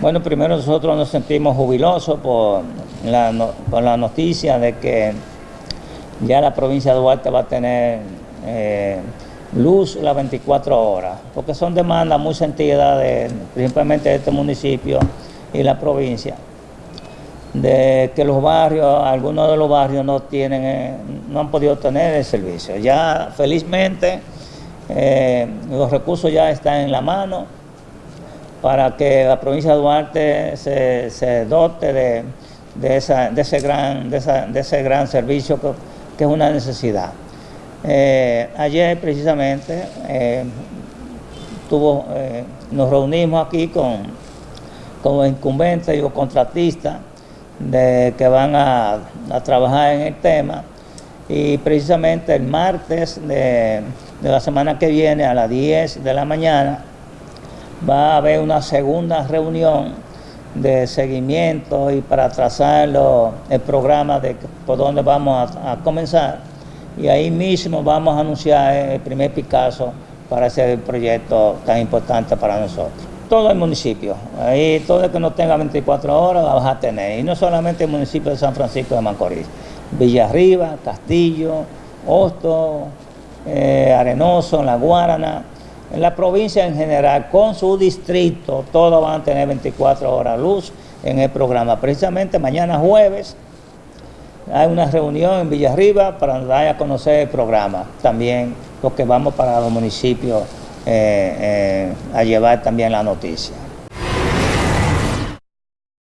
Bueno, primero nosotros nos sentimos jubilosos por la, noticia de que ya la provincia de Duarte va a tener eh, luz las 24 horas, porque son demandas muy sentidas, de, principalmente de este municipio y la provincia, de que los barrios, algunos de los barrios no tienen, eh, no han podido tener el servicio. Ya felizmente eh, los recursos ya están en la mano, para que la provincia de Duarte se, dote de, ese gran, de, ese gran servicio que, es una necesidad. Eh, ayer precisamente eh, tuvo, eh, nos reunimos aquí con, con incumbentes y los contratistas de, que van a, a, trabajar en el tema y precisamente el martes de, de la semana que viene a las 10 de la mañana va a haber una segunda reunión de seguimiento y para trazar el programa de por dónde vamos a, comenzar. Y ahí mismo vamos a anunciar el primer Picasso para ese proyecto tan importante para nosotros. Todo el municipio, ahí todo el que no tenga 24 horas va a tener, y no solamente el municipio de San Francisco de Macorís, Villarriba, Castillo, Hosto, eh, Arenoso, La Guarana, en la provincia en general, con su distrito, todos van a tener 24 horas luz en el programa. Precisamente mañana jueves hay una reunión en Villarriba para dar a conocer el programa. También porque vamos para los municipios eh, eh, a llevar también la noticia.